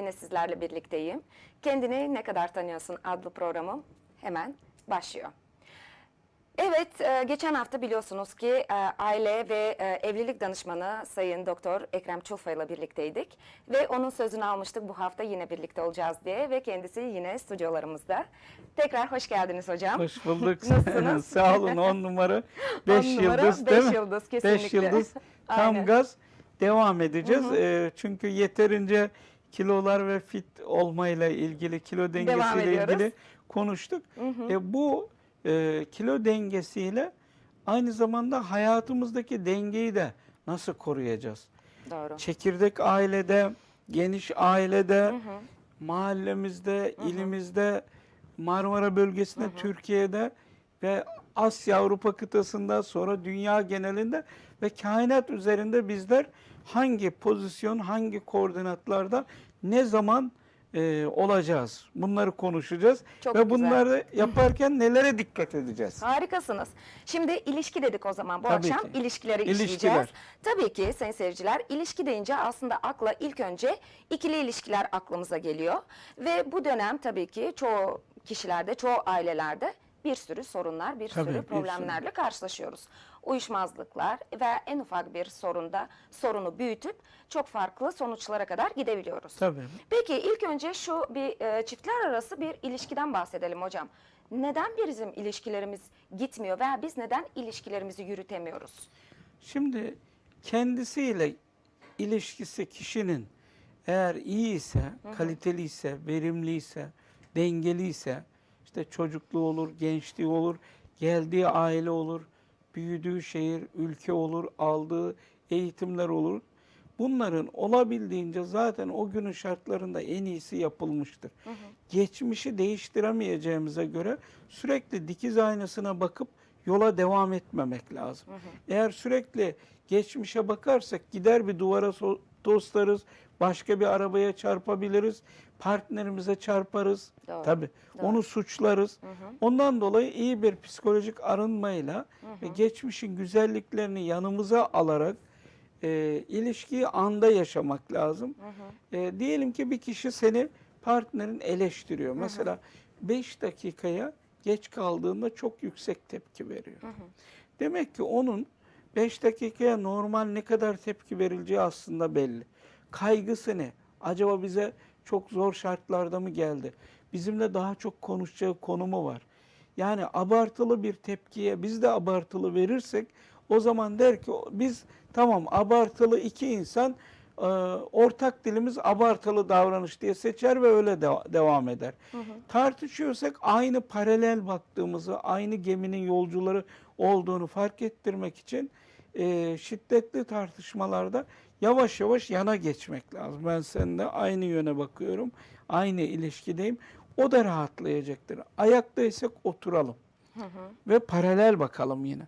yine sizlerle birlikteyim. Kendini ne kadar tanıyorsun adlı programım hemen başlıyor. Evet, e, geçen hafta biliyorsunuz ki e, aile ve e, evlilik danışmanı Sayın Doktor Ekrem Çulfa ile birlikteydik. Ve onun sözünü almıştık bu hafta yine birlikte olacağız diye ve kendisi yine stüdyolarımızda. Tekrar hoş geldiniz hocam. Hoş bulduk. Nasılsınız? Sağ olun. 10 numara 5 On numara, yıldız beş değil mi? yıldız, 5 kesinlikle. yıldız. Tam Aynen. gaz devam edeceğiz. Ee, çünkü yeterince kilolar ve fit olmayla ilgili, kilo dengesiyle ilgili konuştuk. E, bu e, kilo dengesiyle aynı zamanda hayatımızdaki dengeyi de nasıl koruyacağız? Doğru. Çekirdek ailede, geniş ailede, mahallemizde, ilimizde, Marmara bölgesinde, Türkiye'de ve Asya, Avrupa kıtasında sonra dünya genelinde ve kainat üzerinde bizler hangi pozisyon, hangi koordinatlarda ne zaman e, olacağız? Bunları konuşacağız Çok ve güzel. bunları yaparken nelere dikkat edeceğiz? Harikasınız. Şimdi ilişki dedik o zaman bu Tabii akşam ki. ilişkileri İlişkiler. işleyeceğiz. Tabii ki sayın seyirciler ilişki deyince aslında akla ilk önce ikili ilişkiler aklımıza geliyor. Ve bu dönem tabii ki çoğu kişilerde, çoğu ailelerde bir sürü sorunlar, bir Tabii, sürü bir sürü. problemlerle karşılaşıyoruz. Uyuşmazlıklar ve en ufak bir sorunda sorunu büyütüp çok farklı sonuçlara kadar gidebiliyoruz. Tabii. Peki ilk önce şu bir e, çiftler arası bir ilişkiden bahsedelim hocam. Neden bizim ilişkilerimiz gitmiyor veya biz neden ilişkilerimizi yürütemiyoruz? Şimdi kendisiyle ilişkisi kişinin eğer iyi ise, kaliteli ise, verimli ise, dengeli ise, işte çocukluğu olur, gençliği olur, geldiği aile olur, büyüdüğü şehir, ülke olur, aldığı eğitimler olur. Bunların olabildiğince zaten o günün şartlarında en iyisi yapılmıştır. Geçmişi değiştiremeyeceğimize göre sürekli dikiz aynasına bakıp yola devam etmemek lazım. Eğer sürekli geçmişe bakarsak gider bir duvara so- toslarız, başka bir arabaya çarpabiliriz, partnerimize çarparız. Doğru, Tabii doğru. onu suçlarız. Ondan dolayı iyi bir psikolojik arınmayla ve geçmişin güzelliklerini yanımıza alarak e, ilişkiyi anda yaşamak lazım. E, diyelim ki bir kişi seni partnerin eleştiriyor. Mesela 5 dakikaya geç kaldığında çok yüksek tepki veriyor. Demek ki onun 5 dakikaya normal ne kadar tepki verileceği aslında belli. Kaygısı ne? Acaba bize çok zor şartlarda mı geldi? Bizimle daha çok konuşacağı konu mu var? Yani abartılı bir tepkiye biz de abartılı verirsek o zaman der ki biz tamam abartılı iki insan e, ortak dilimiz abartılı davranış diye seçer ve öyle de- devam eder. Tartışıyorsak aynı paralel baktığımızı, aynı geminin yolcuları olduğunu fark ettirmek için e, şiddetli tartışmalarda yavaş yavaş yana geçmek lazım. Ben seninle aynı yöne bakıyorum, aynı ilişkideyim. O da rahatlayacaktır. Ayaktaysak oturalım ve paralel bakalım yine.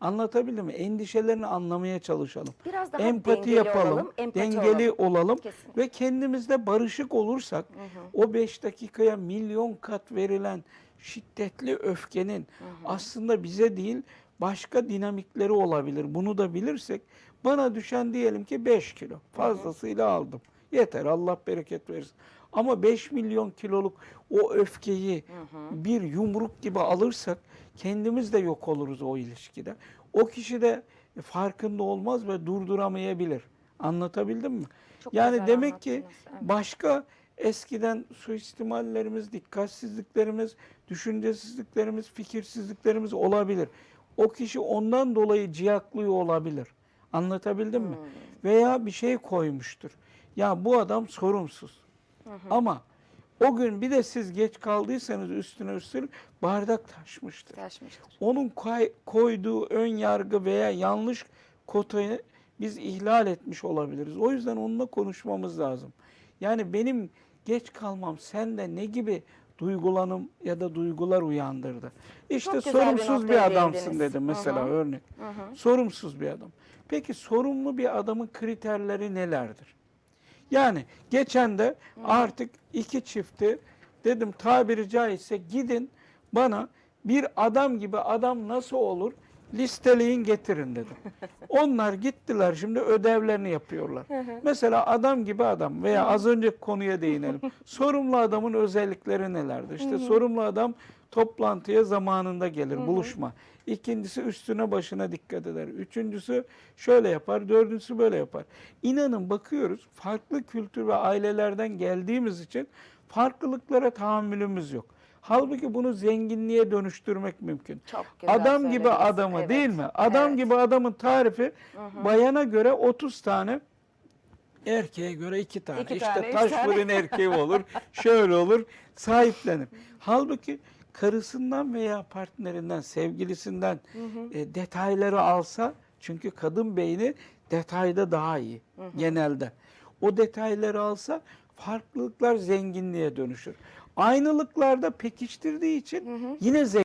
Anlatabildim mi? Endişelerini anlamaya çalışalım. Biraz daha empati dengeli yapalım, olalım, empati dengeli olalım. olalım, Kesinlikle. ve kendimizde barışık olursak o beş dakikaya milyon kat verilen şiddetli öfkenin aslında bize değil başka dinamikleri olabilir. Bunu da bilirsek bana düşen diyelim ki 5 kilo fazlasıyla aldım. Yeter Allah bereket versin. Ama 5 milyon kiloluk o öfkeyi bir yumruk gibi alırsak kendimiz de yok oluruz o ilişkide. O kişi de farkında olmaz ve durduramayabilir. Anlatabildim mi? Çok yani demek ki evet. başka eskiden suistimallerimiz, dikkatsizliklerimiz, düşüncesizliklerimiz, fikirsizliklerimiz olabilir. O kişi ondan dolayı ciyaklıyor olabilir. Anlatabildim mi? Hmm. Veya bir şey koymuştur. Ya bu adam sorumsuz. Ama o gün bir de siz geç kaldıysanız üstüne üstlük bardak taşmıştır. Taşmıştır. Onun koy- koyduğu ön yargı veya yanlış kotayı biz ihlal etmiş olabiliriz. O yüzden onunla konuşmamız lazım. Yani benim geç kalmam sende ne gibi duygulanım ya da duygular uyandırdı? İşte Çok bir sorumsuz bir, noktaya adamsın dedim mesela Hı hı. örnek. Sorumsuz bir adam. Peki sorumlu bir adamın kriterleri nelerdir? Yani geçen de artık iki çifti dedim tabiri caizse gidin bana bir adam gibi adam nasıl olur Listeleyin getirin dedim. Onlar gittiler şimdi ödevlerini yapıyorlar. Mesela adam gibi adam veya az önceki konuya değinelim. sorumlu adamın özellikleri nelerdir? İşte sorumlu adam toplantıya zamanında gelir, buluşma. İkincisi üstüne başına dikkat eder. Üçüncüsü şöyle yapar, dördüncüsü böyle yapar. İnanın bakıyoruz farklı kültür ve ailelerden geldiğimiz için farklılıklara tahammülümüz yok. Halbuki bunu zenginliğe dönüştürmek mümkün. Çok güzel Adam gibi adamı Evet. değil mi? Adam Evet. gibi adamın tarifi bayana göre 30 tane erkeğe göre iki tane. İki işte tane, taş fırın erkeği olur, şöyle olur, sahiplenir. Halbuki karısından veya partnerinden, sevgilisinden e, detayları alsa, çünkü kadın beyni detayda daha iyi genelde. O detayları alsa farklılıklar zenginliğe dönüşür. Aynılıklarda pekiştirdiği için yine zengin.